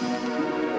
Música